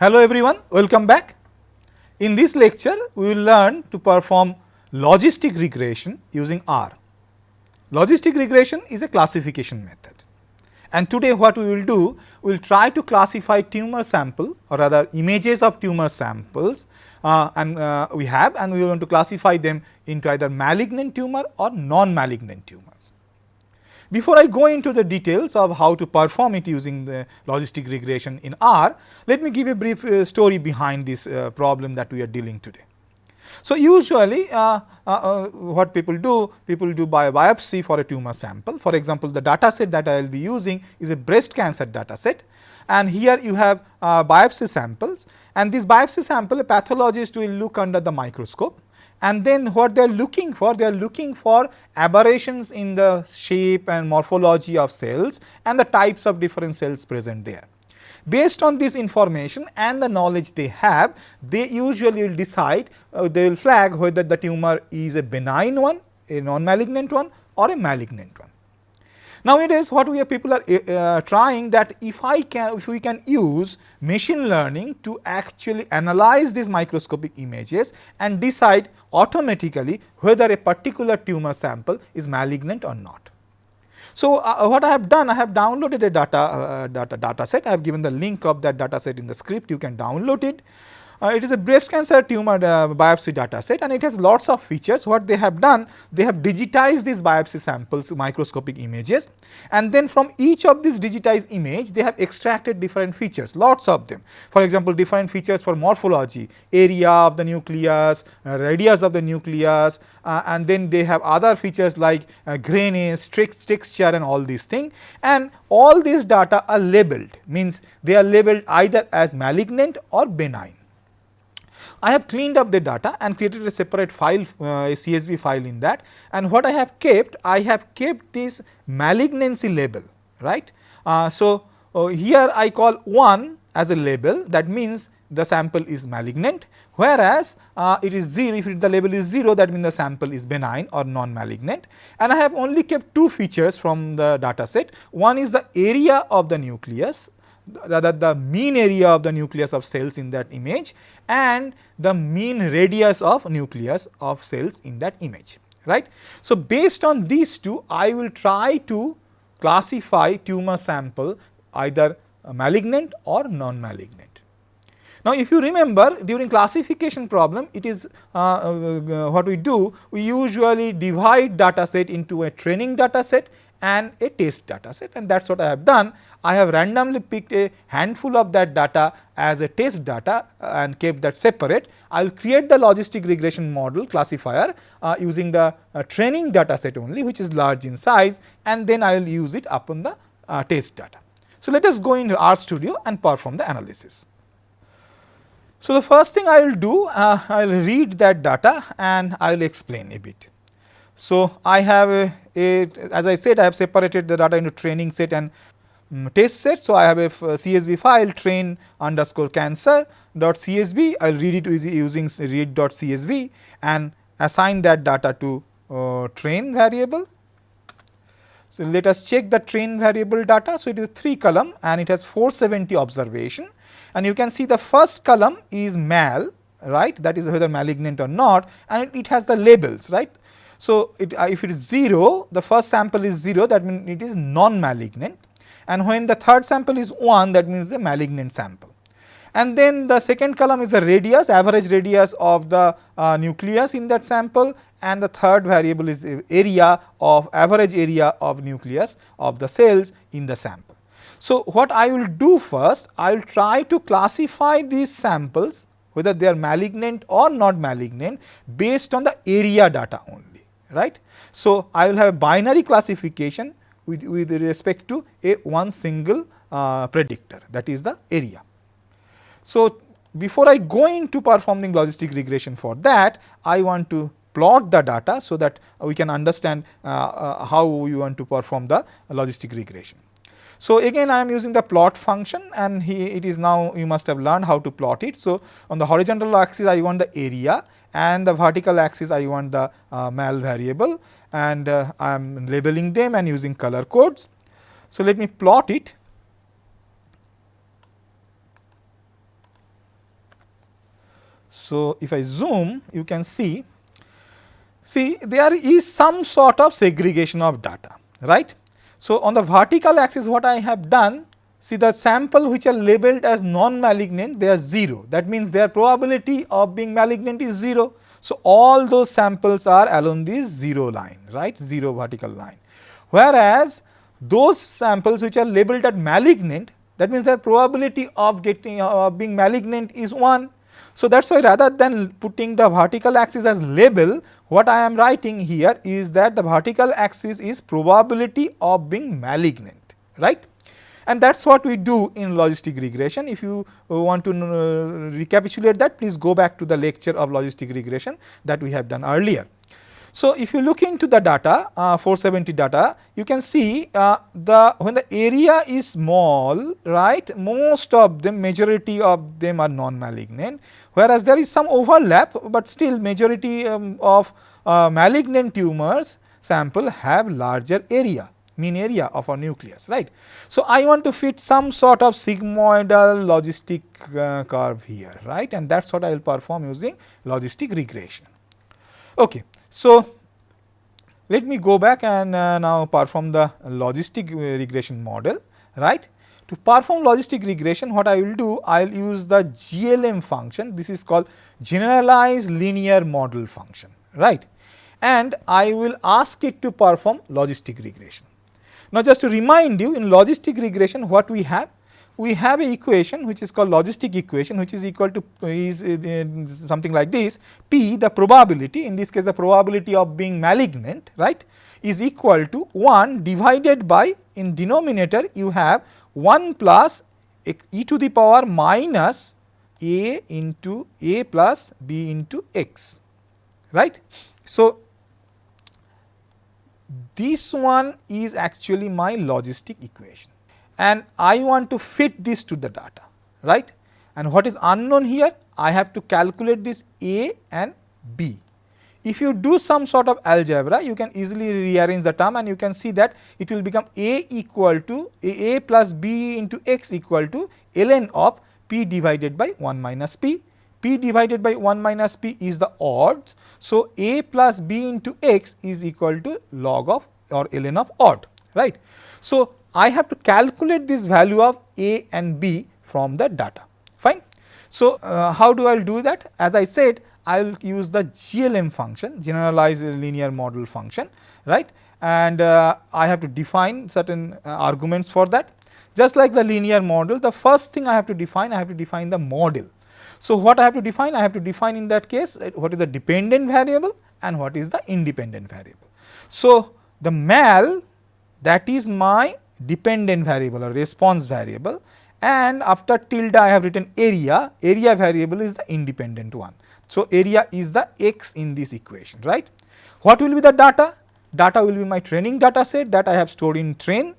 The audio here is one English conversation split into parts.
Hello everyone, welcome back. In this lecture, we will learn to perform logistic regression using R. Logistic regression is a classification method. And today what we will do, we will try to classify tumor sample or rather images of tumor samples uh, and uh, we have and we want to classify them into either malignant tumor or non-malignant tumor. Before I go into the details of how to perform it using the logistic regression in R, let me give a brief uh, story behind this uh, problem that we are dealing today. So, usually uh, uh, uh what people do, people do by biopsy for a tumor sample. For example, the data set that I will be using is a breast cancer data set and here you have uh, biopsy samples and this biopsy sample a pathologist will look under the microscope and then what they are looking for they are looking for aberrations in the shape and morphology of cells and the types of different cells present there. Based on this information and the knowledge they have, they usually will decide, uh, they will flag whether the tumor is a benign one, a non-malignant one or a malignant one. Nowadays, what we are people are uh, trying that if I can, if we can use machine learning to actually analyze these microscopic images and decide automatically whether a particular tumor sample is malignant or not. So, uh, what I have done, I have downloaded a data, uh, data, data set, I have given the link of that data set in the script, you can download it. Uh, it is a breast cancer tumor uh, biopsy data set and it has lots of features. What they have done, they have digitized these biopsy samples, microscopic images and then from each of these digitized image, they have extracted different features, lots of them. For example, different features for morphology, area of the nucleus, uh, radius of the nucleus uh, and then they have other features like uh, grayness, texture and all these things and all these data are labeled, means they are labeled either as malignant or benign. I have cleaned up the data and created a separate file, uh, a CSV file in that. And what I have kept, I have kept this malignancy label, right. Uh, so, uh, here I call 1 as a label. That means the sample is malignant, whereas uh, it is 0 if it, the label is 0 that means the sample is benign or non-malignant. And I have only kept two features from the data set. One is the area of the nucleus rather the mean area of the nucleus of cells in that image and the mean radius of nucleus of cells in that image right. So, based on these two I will try to classify tumor sample either malignant or non-malignant. Now, if you remember during classification problem it is uh, uh, what we do we usually divide data set into a training data set and a test data set and that is what I have done. I have randomly picked a handful of that data as a test data and kept that separate. I will create the logistic regression model classifier uh, using the uh, training data set only which is large in size and then I will use it upon the uh, test data. So, let us go into RStudio and perform the analysis. So, the first thing I will do, uh, I will read that data and I will explain a bit. So, I have a, as I said I have separated the data into training set and um, test set. So, I have a CSV file train underscore cancer dot CSV I will read it using read dot CSV and assign that data to uh, train variable. So, let us check the train variable data. So, it is 3 column and it has 470 observation and you can see the first column is mal right that is whether malignant or not and it, it has the labels right. So, it, uh, if it is 0, the first sample is 0 that means it is non-malignant and when the third sample is 1 that means the malignant sample. And then the second column is the radius, average radius of the uh, nucleus in that sample and the third variable is area of average area of nucleus of the cells in the sample. So, what I will do first, I will try to classify these samples whether they are malignant or not malignant based on the area data only right. So, I will have a binary classification with, with respect to a one single uh, predictor that is the area. So, before I go into performing logistic regression for that, I want to plot the data so that we can understand uh, uh, how we want to perform the logistic regression. So, again I am using the plot function and he, it is now you must have learned how to plot it. So, on the horizontal axis I want the area and the vertical axis I want the uh, mal variable and uh, I am labeling them and using color codes. So, let me plot it. So, if I zoom you can see, see there is some sort of segregation of data right. So, on the vertical axis what I have done see the sample which are labeled as non-malignant they are 0 that means their probability of being malignant is 0. So, all those samples are along this 0 line right 0 vertical line whereas those samples which are labeled as malignant that means their probability of getting uh, being malignant is 1. So, that is why rather than putting the vertical axis as label what I am writing here is that the vertical axis is probability of being malignant right and that is what we do in logistic regression. If you uh, want to uh, recapitulate that please go back to the lecture of logistic regression that we have done earlier. So, if you look into the data uh, 470 data you can see uh, the when the area is small right most of them majority of them are non malignant whereas there is some overlap, but still majority um, of uh, malignant tumors sample have larger area mean area of our nucleus right. So, I want to fit some sort of sigmoidal logistic uh, curve here right and that is what I will perform using logistic regression. Okay. So, let me go back and uh, now perform the logistic uh, regression model right. To perform logistic regression what I will do I will use the GLM function this is called generalized linear model function right and I will ask it to perform logistic regression. Now, just to remind you in logistic regression what we have we have a equation which is called logistic equation which is equal to is something like this p the probability in this case the probability of being malignant right is equal to 1 divided by in denominator you have 1 plus e to the power minus a into a plus b into x right. So, this one is actually my logistic equation and I want to fit this to the data right and what is unknown here I have to calculate this A and B. If you do some sort of algebra you can easily rearrange the term and you can see that it will become A equal to A, A plus B into x equal to ln of P divided by 1 minus P. P divided by 1 minus P is the odds. So, A plus B into x is equal to log of or ln of odd right. So, I have to calculate this value of A and B from the data fine. So, uh, how do I do that as I said I will use the GLM function generalized linear model function right and uh, I have to define certain uh, arguments for that. Just like the linear model the first thing I have to define I have to define the model. So, what I have to define I have to define in that case uh, what is the dependent variable and what is the independent variable. So, the mal that is my dependent variable or response variable and after tilde I have written area, area variable is the independent one. So, area is the x in this equation right. What will be the data? Data will be my training data set that I have stored in train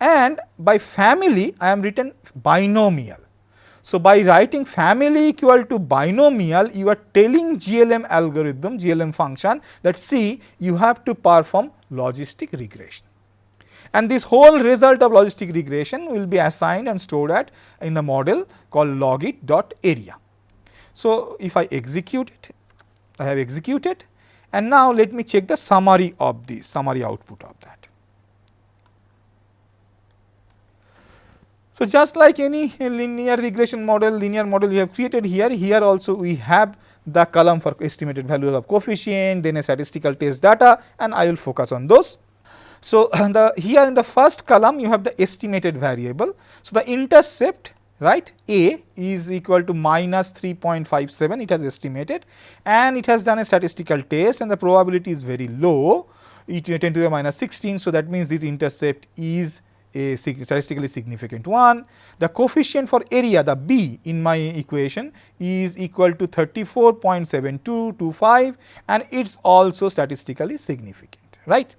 and by family I am written binomial. So, by writing family equal to binomial you are telling GLM algorithm GLM function that see you have to perform logistic regression and this whole result of logistic regression will be assigned and stored at in the model called logit dot area. So, if I execute it, I have executed and now let me check the summary of the summary output of that. So, just like any linear regression model, linear model we have created here, here also we have the column for estimated values of coefficient, then a statistical test data and I will focus on those. So, the here in the first column you have the estimated variable. So, the intercept right A is equal to minus 3.57 it has estimated and it has done a statistical test and the probability is very low e to uh, 10 to the minus 16. So, that means this intercept is a statistically significant one. The coefficient for area the B in my equation is equal to 34.7225 and it is also statistically significant right.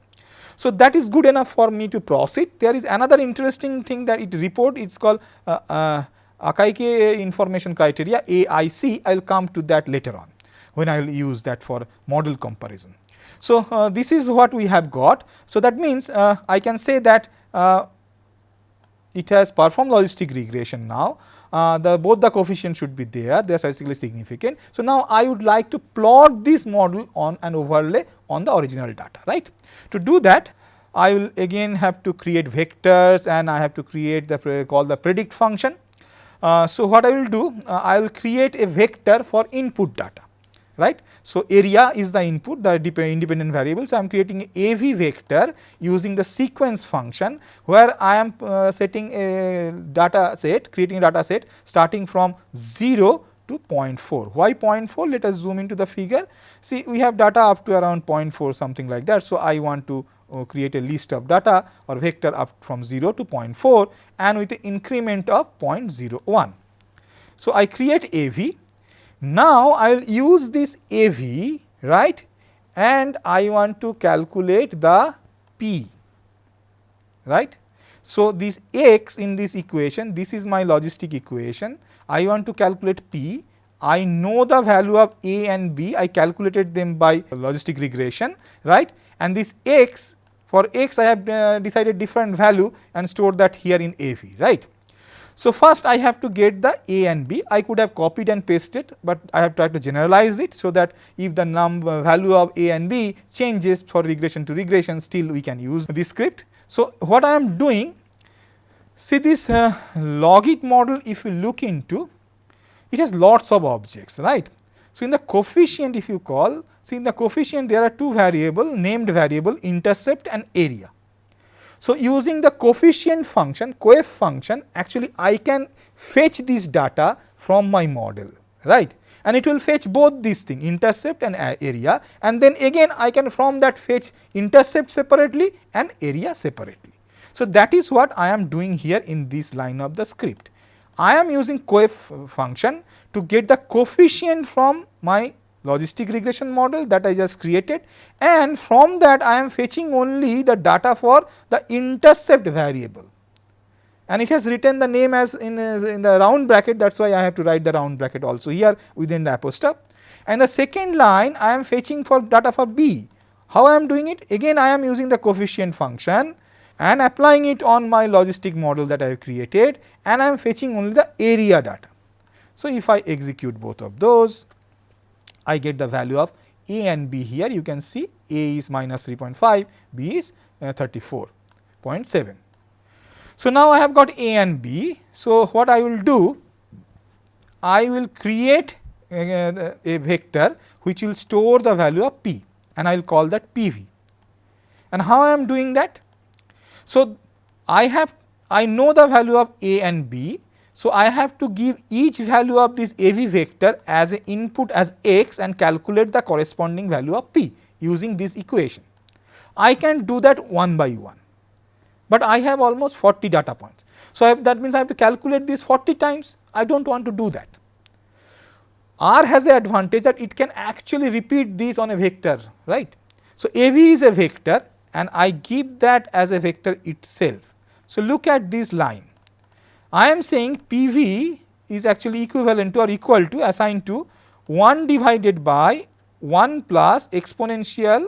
So, that is good enough for me to proceed. There is another interesting thing that it report it is called uh, uh, Akaike information criteria AIC I will come to that later on when I will use that for model comparison. So, uh, this is what we have got. So, that means uh, I can say that uh, it has performed logistic regression now. Uh, the both the coefficients should be there, they are statistically significant. So, now I would like to plot this model on an overlay on the original data, right. To do that, I will again have to create vectors and I have to create the call the predict function. Uh, so, what I will do, uh, I will create a vector for input data, right. So, area is the input the independent variable. So, I am creating a AV vector using the sequence function where I am uh, setting a data set creating a data set starting from 0 to 0.4. Why 0.4? Let us zoom into the figure. See we have data up to around 0.4 something like that. So, I want to uh, create a list of data or vector up from 0 to 0.4 and with the increment of 0.01. So, I create AV now, I will use this AV right and I want to calculate the P right. So, this x in this equation this is my logistic equation I want to calculate P I know the value of A and B I calculated them by logistic regression right and this x for x I have uh, decided different value and stored that here in AV right. So, first I have to get the A and B, I could have copied and pasted, but I have tried to generalize it. So, that if the number value of A and B changes for regression to regression still we can use this script. So, what I am doing see this uh, logit model if you look into it has lots of objects right. So, in the coefficient if you call see in the coefficient there are two variable named variable intercept and area. So, using the coefficient function coef function actually I can fetch this data from my model right and it will fetch both these things intercept and area and then again I can from that fetch intercept separately and area separately. So, that is what I am doing here in this line of the script. I am using coef function to get the coefficient from my logistic regression model that I just created and from that I am fetching only the data for the intercept variable and it has written the name as in, in the round bracket that is why I have to write the round bracket also here within the apostrophe. And the second line I am fetching for data for B. How I am doing it? Again I am using the coefficient function and applying it on my logistic model that I have created and I am fetching only the area data. So, if I execute both of those I get the value of A and B here you can see A is minus 3.5, B is uh, 34.7. So, now I have got A and B. So, what I will do? I will create a, a vector which will store the value of P and I will call that PV. And how I am doing that? So, I have I know the value of A and B so, I have to give each value of this AV vector as an input as x and calculate the corresponding value of p using this equation. I can do that one by one, but I have almost 40 data points. So, that means I have to calculate this 40 times, I do not want to do that. R has the advantage that it can actually repeat this on a vector, right. So, AV is a vector and I give that as a vector itself. So, look at this line I am saying PV is actually equivalent to or equal to assigned to 1 divided by 1 plus exponential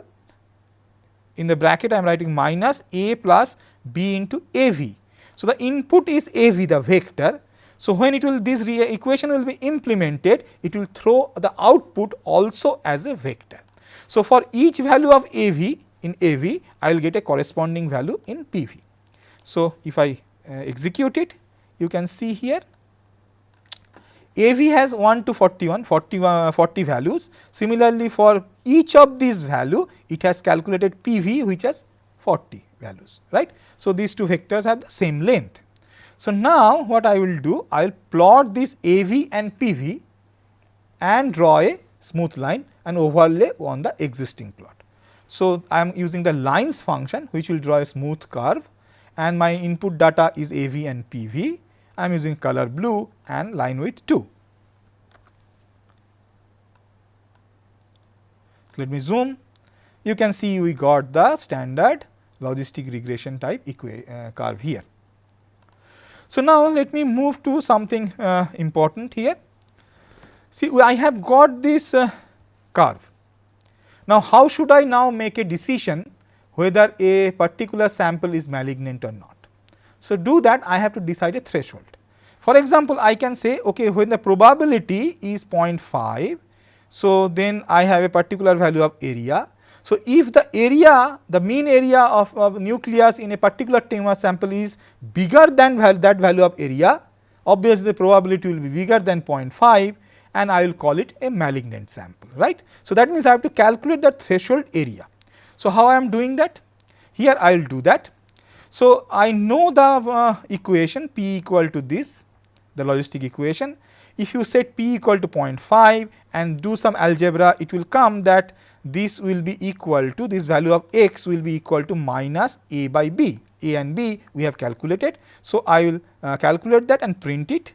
in the bracket I am writing minus A plus B into AV. So, the input is AV the vector. So, when it will this equation will be implemented it will throw the output also as a vector. So, for each value of AV in AV I will get a corresponding value in PV. So, if I uh, execute it you can see here AV has 1 to 41 40, uh, 40 values. Similarly, for each of these value it has calculated PV which has 40 values right. So, these two vectors have the same length. So, now what I will do I will plot this AV and PV and draw a smooth line and overlay on the existing plot. So, I am using the lines function which will draw a smooth curve and my input data is AV and PV I am using color blue and line width 2. So, let me zoom you can see we got the standard logistic regression type uh, curve here. So, now let me move to something uh, important here. See I have got this uh, curve. Now, how should I now make a decision whether a particular sample is malignant or not? So, do that I have to decide a threshold. For example, I can say okay when the probability is 0.5, so then I have a particular value of area. So, if the area the mean area of, of nucleus in a particular tumor sample is bigger than val that value of area, obviously the probability will be bigger than 0.5 and I will call it a malignant sample right. So, that means I have to calculate the threshold area. So, how I am doing that? Here I will do that. So, I know the uh, equation P equal to this the logistic equation. If you set P equal to 0.5 and do some algebra it will come that this will be equal to this value of x will be equal to minus a by b. A and b we have calculated. So, I will uh, calculate that and print it.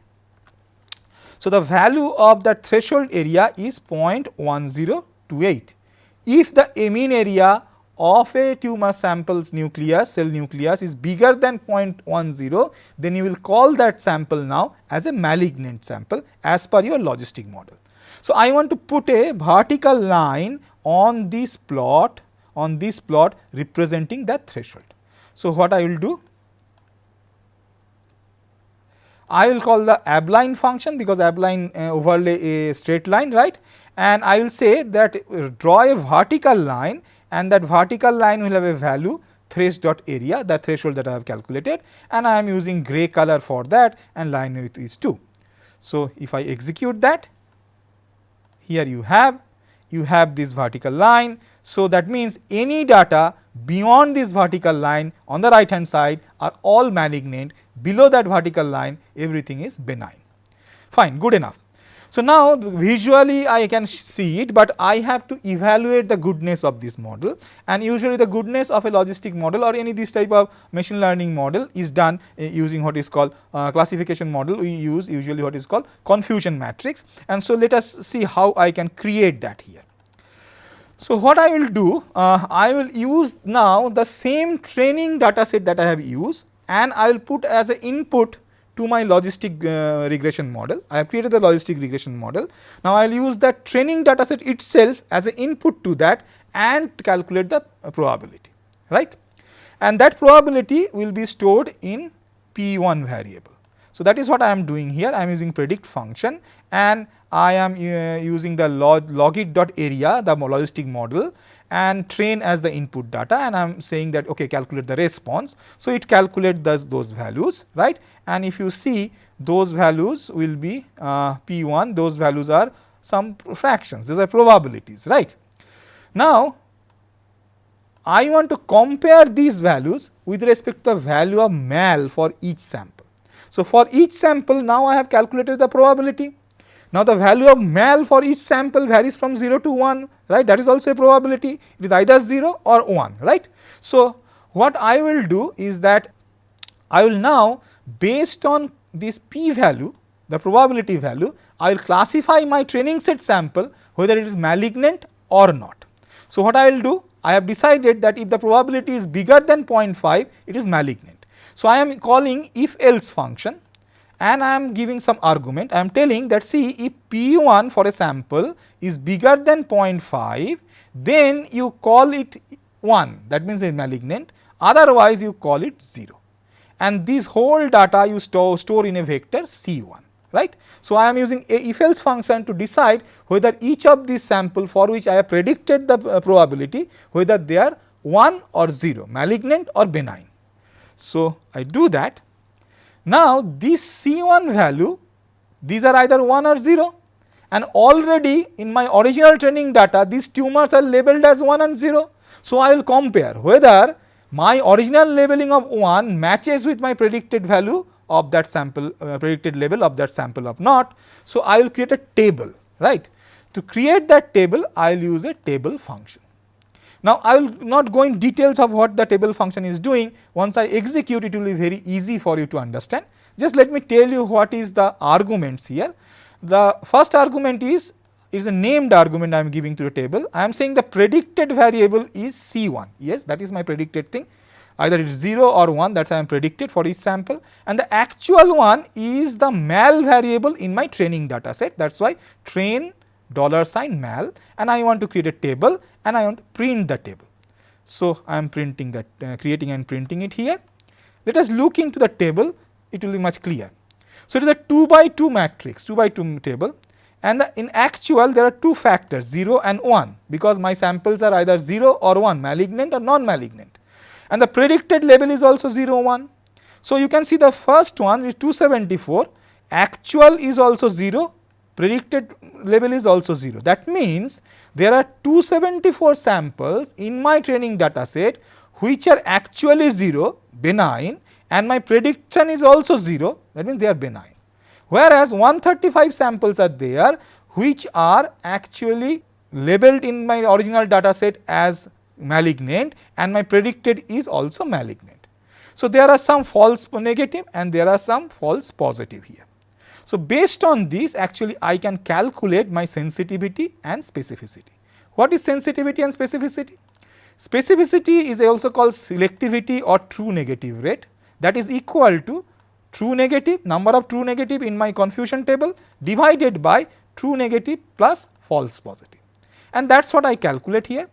So, the value of the threshold area is 0.1028. If the mean area of a tumor sample's nucleus, cell nucleus is bigger than 0.10, then you will call that sample now as a malignant sample as per your logistic model. So, I want to put a vertical line on this plot on this plot representing that threshold. So, what I will do? I will call the abline function because abline uh, overlay a straight line right and I will say that uh, draw a vertical line and that vertical line will have a value thresh dot area the threshold that I have calculated and I am using gray color for that and line width is 2. So, if I execute that here you have you have this vertical line. So, that means any data beyond this vertical line on the right hand side are all malignant. Below that vertical line everything is benign. Fine good enough. So, now visually I can see it, but I have to evaluate the goodness of this model. And usually the goodness of a logistic model or any this type of machine learning model is done uh, using what is called uh, classification model. We use usually what is called confusion matrix. And so let us see how I can create that here. So, what I will do uh, I will use now the same training data set that I have used and I will put as an input to my logistic uh, regression model. I have created the logistic regression model. Now, I will use that training data set itself as an input to that and calculate the probability, right. And that probability will be stored in P1 variable. So, that is what I am doing here. I am using predict function and I am uh, using the log, logit dot area the logistic model and train as the input data and I am saying that okay calculate the response. So, it calculates those, those values right and if you see those values will be uh, P1 those values are some fractions these are probabilities right. Now, I want to compare these values with respect to the value of mal for each sample. So, for each sample now I have calculated the probability now, the value of mal for each sample varies from 0 to 1 right that is also a probability it is either 0 or 1 right. So, what I will do is that I will now based on this p value the probability value I will classify my training set sample whether it is malignant or not. So, what I will do I have decided that if the probability is bigger than 0.5 it is malignant. So, I am calling if else function and I am giving some argument. I am telling that see if P1 for a sample is bigger than 0.5, then you call it 1 that means it is malignant otherwise you call it 0 and this whole data you store, store in a vector C1 right. So, I am using a if else function to decide whether each of these sample for which I have predicted the uh, probability whether they are 1 or 0 malignant or benign. So, I do that now, this C1 value these are either 1 or 0 and already in my original training data these tumors are labeled as 1 and 0. So, I will compare whether my original labeling of 1 matches with my predicted value of that sample uh, predicted label of that sample of not. So, I will create a table right. To create that table I will use a table function. Now, I will not go in details of what the table function is doing. Once I execute it will be very easy for you to understand. Just let me tell you what is the arguments here. The first argument is is a named argument I am giving to the table. I am saying the predicted variable is C1. Yes, that is my predicted thing. Either it is 0 or 1 that is I am predicted for each sample and the actual one is the mal variable in my training data set. That is why train dollar sign mal and I want to create a table and I want to print the table. So, I am printing that uh, creating and printing it here. Let us look into the table, it will be much clear. So, it is a 2 by 2 matrix, 2 by 2 table and the, in actual there are two factors 0 and 1 because my samples are either 0 or 1 malignant or non-malignant and the predicted level is also 0 1. So, you can see the first one is 274 actual is also 0 predicted level is also 0. That means, there are 274 samples in my training data set which are actually 0 benign and my prediction is also 0 that means they are benign. Whereas, 135 samples are there which are actually labeled in my original data set as malignant and my predicted is also malignant. So, there are some false negative and there are some false positive here. So, based on this actually I can calculate my sensitivity and specificity. What is sensitivity and specificity? Specificity is also called selectivity or true negative rate that is equal to true negative number of true negative in my confusion table divided by true negative plus false positive and that is what I calculate here.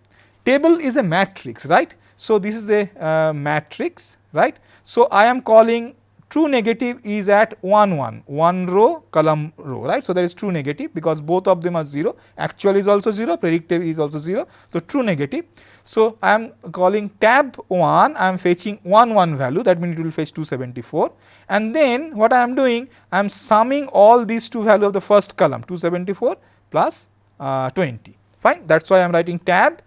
Table is a matrix right. So, this is a uh, matrix right. So, I am calling true negative is at 1 1, 1 row column row right. So, there is true negative because both of them are 0 actual is also 0 predictive is also 0. So, true negative. So, I am calling tab 1 I am fetching 1 1 value that means it will fetch 274 and then what I am doing I am summing all these two value of the first column 274 plus uh, 20 fine that is why I am writing tab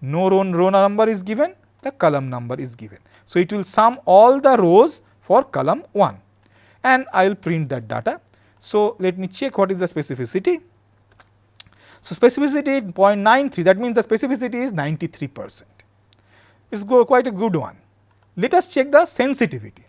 no row, row number is given the column number is given. So, it will sum all the rows for column 1 and I will print that data. So, let me check what is the specificity. So, specificity 0.93 that means the specificity is 93 percent, it is quite a good one. Let us check the sensitivity.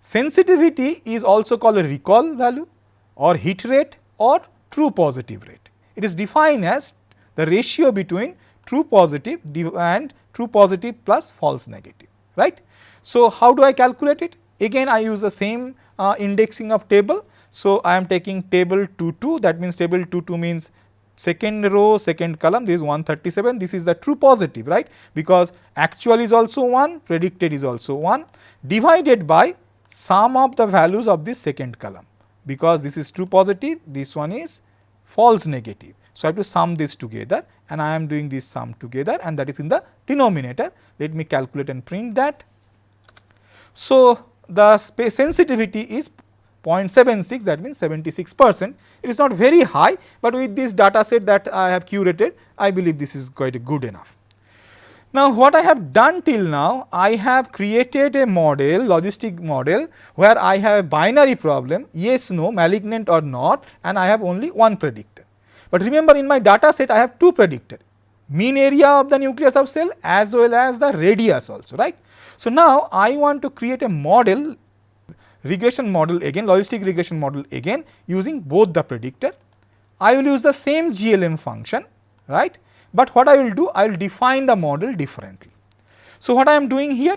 Sensitivity is also called a recall value or hit rate or true positive rate. It is defined as the ratio between true positive and true positive plus false negative, right. So, how do I calculate it? Again I use the same uh, indexing of table. So, I am taking table 2 2 that means table 2 2 means second row second column this is 137 this is the true positive right because actual is also 1 predicted is also 1 divided by sum of the values of this second column because this is true positive this one is false negative. So, I have to sum this together and I am doing this sum together and that is in the denominator let me calculate and print that. So, the sensitivity is 0.76 that means 76 percent. It is not very high, but with this data set that I have curated I believe this is quite good enough. Now, what I have done till now I have created a model logistic model where I have a binary problem yes no malignant or not and I have only one predictor. But remember in my data set I have two predictor mean area of the nucleus of cell as well as the radius also right. So, now I want to create a model regression model again logistic regression model again using both the predictor. I will use the same GLM function right, but what I will do I will define the model differently. So, what I am doing here?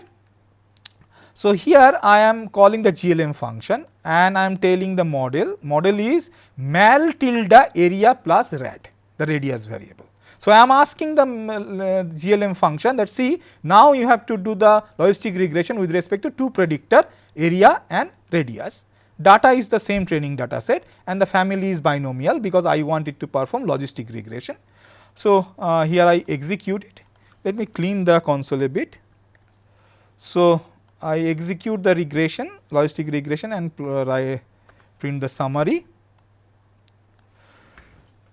So, here I am calling the GLM function and I am telling the model, model is mal tilde area plus rad the radius variable. So, I am asking the uh, GLM function that see now you have to do the logistic regression with respect to two predictor area and radius. Data is the same training data set and the family is binomial because I want it to perform logistic regression. So, uh, here I execute it. Let me clean the console a bit. So, I execute the regression logistic regression and I print the summary.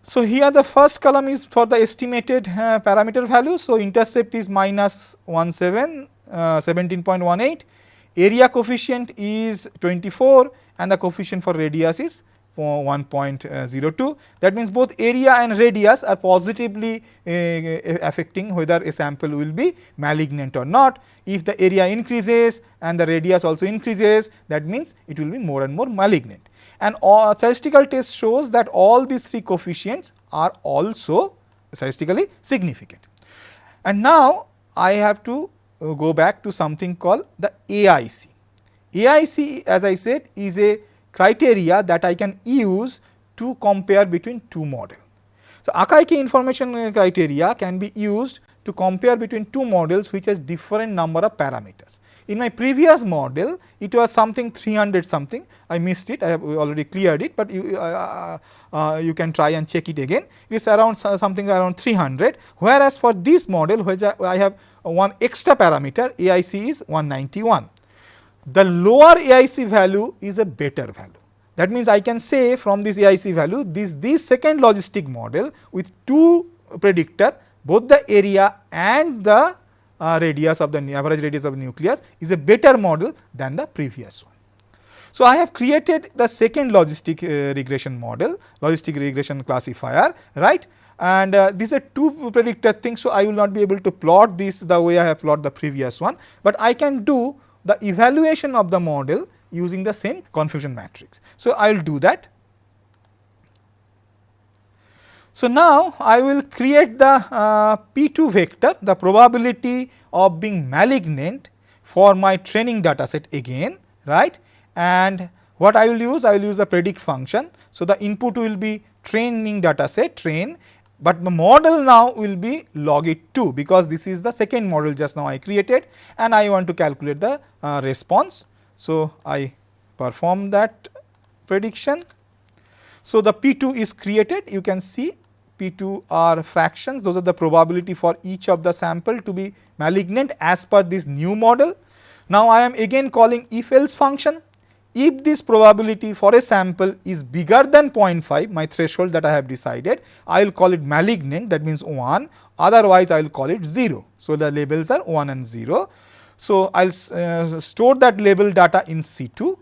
So, here the first column is for the estimated uh, parameter value. So, intercept is minus 17, uh, 17.18, area coefficient is 24 and the coefficient for radius is 1.02. That means, both area and radius are positively uh, affecting whether a sample will be malignant or not. If the area increases and the radius also increases that means, it will be more and more malignant and all statistical test shows that all these three coefficients are also statistically significant. And now, I have to uh, go back to something called the AIC. AIC as I said is a criteria that I can use to compare between two models. So, Akaike information criteria can be used to compare between two models which has different number of parameters. In my previous model, it was something 300 something, I missed it, I have already cleared it, but you, uh, uh, uh, you can try and check it again. It is around something around 300, whereas for this model, which I, I have one extra parameter, AIC is 191. The lower AIC value is a better value. That means, I can say from this AIC value, this, this second logistic model with two predictor, both the area and the uh, radius of the average radius of nucleus is a better model than the previous one. So, I have created the second logistic uh, regression model, logistic regression classifier, right and uh, these are two predictor things. So, I will not be able to plot this the way I have plotted the previous one, but I can do the evaluation of the model using the same confusion matrix. So, I will do that. So, now I will create the uh, P2 vector, the probability of being malignant for my training data set again, right. And what I will use? I will use the predict function. So, the input will be training data set train, but the model now will be logit 2 because this is the second model just now I created and I want to calculate the uh, response. So, I perform that prediction. So, the P2 is created you can see P2 are fractions, those are the probability for each of the sample to be malignant as per this new model. Now, I am again calling if else function. If this probability for a sample is bigger than 0.5, my threshold that I have decided, I will call it malignant that means 1, otherwise I will call it 0. So, the labels are 1 and 0. So, I will uh, store that label data in C2.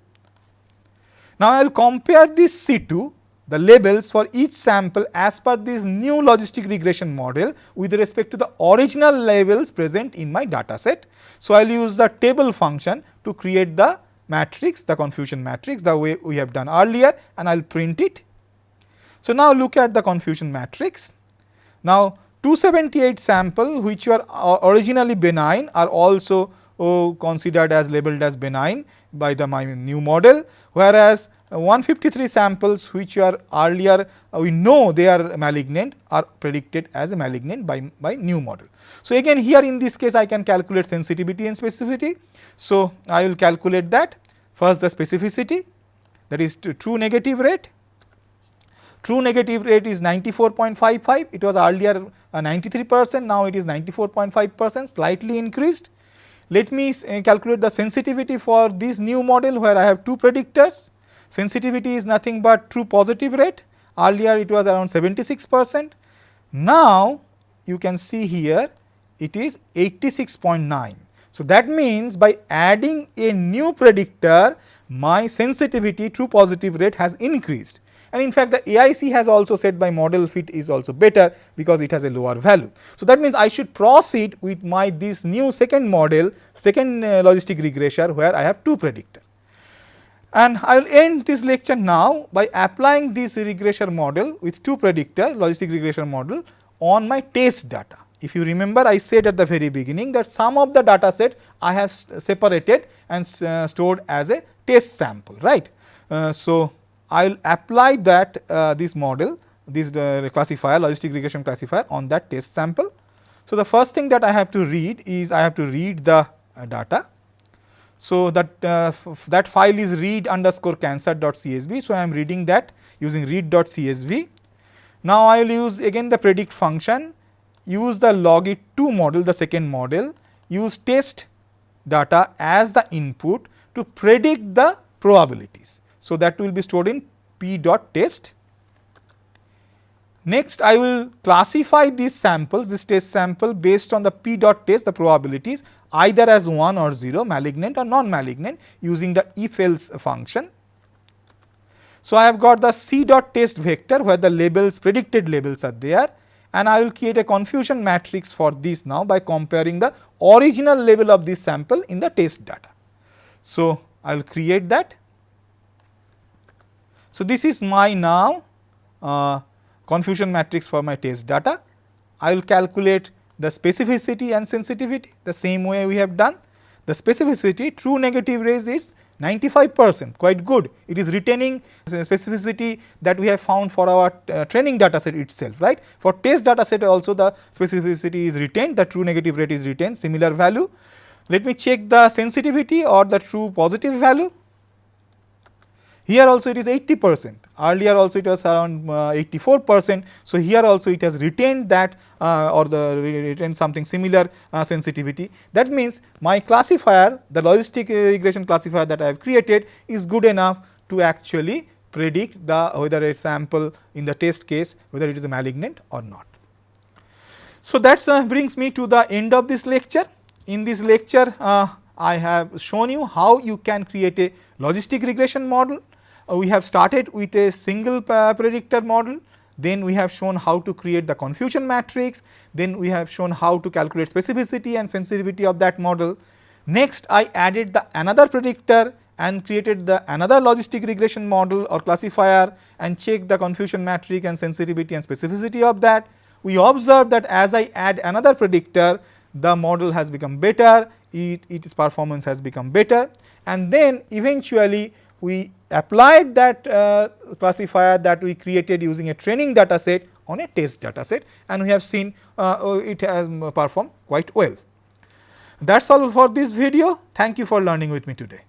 Now, I will compare this C2 the labels for each sample as per this new logistic regression model with respect to the original labels present in my data set. So, I will use the table function to create the matrix, the confusion matrix the way we have done earlier and I will print it. So, now look at the confusion matrix. Now, 278 sample which were originally benign are also oh, considered as labeled as benign by the my new model, whereas 153 samples which are earlier uh, we know they are malignant are predicted as a malignant by, by new model. So, again here in this case I can calculate sensitivity and specificity. So, I will calculate that first the specificity that is true negative rate. True negative rate is 94.55 it was earlier uh, 93 percent now it is 94.5 percent slightly increased. Let me uh, calculate the sensitivity for this new model where I have two predictors sensitivity is nothing but true positive rate earlier it was around 76 percent. Now, you can see here it is 86.9. So, that means by adding a new predictor my sensitivity true positive rate has increased and in fact, the AIC has also said my model fit is also better because it has a lower value. So, that means I should proceed with my this new second model second uh, logistic regressor where I have two predictor. And I will end this lecture now by applying this regressor model with two predictor logistic regression model on my test data. If you remember I said at the very beginning that some of the data set I have separated and uh, stored as a test sample right. Uh, so, I will apply that uh, this model this uh, classifier logistic regression classifier on that test sample. So, the first thing that I have to read is I have to read the uh, data so, that uh, that file is read underscore cancer dot csv. So, I am reading that using read dot csv. Now, I will use again the predict function, use the logit2 model the second model, use test data as the input to predict the probabilities. So, that will be stored in p dot test. Next, I will classify these samples, this test sample based on the p dot test the probabilities either as 1 or 0 malignant or non-malignant using the if else function. So, I have got the c dot test vector where the labels predicted labels are there and I will create a confusion matrix for this now by comparing the original label of this sample in the test data. So, I will create that. So, this is my now uh, confusion matrix for my test data. I will calculate the specificity and sensitivity the same way we have done. The specificity true negative rays is 95 percent quite good. It is retaining specificity that we have found for our uh, training data set itself right. For test data set also the specificity is retained the true negative rate is retained similar value. Let me check the sensitivity or the true positive value. Here also it is 80 percent, earlier also it was around uh, 84 percent. So, here also it has retained that uh, or the retained something similar uh, sensitivity. That means, my classifier the logistic regression classifier that I have created is good enough to actually predict the whether a sample in the test case whether it is malignant or not. So, that uh, brings me to the end of this lecture. In this lecture, uh, I have shown you how you can create a logistic regression model Uh, we have started with a single predictor model, then we have shown how to create the confusion matrix, then we have shown how to calculate specificity and sensitivity of that model. Next I added the another predictor and created the another logistic regression model or classifier and check the confusion matrix and sensitivity and specificity of that. We observed that as I add another predictor, the model has become better, it, its performance has become better and then eventually we applied that uh, classifier that we created using a training data set on a test data set and we have seen uh, oh, it has performed quite well. That is all for this video. Thank you for learning with me today.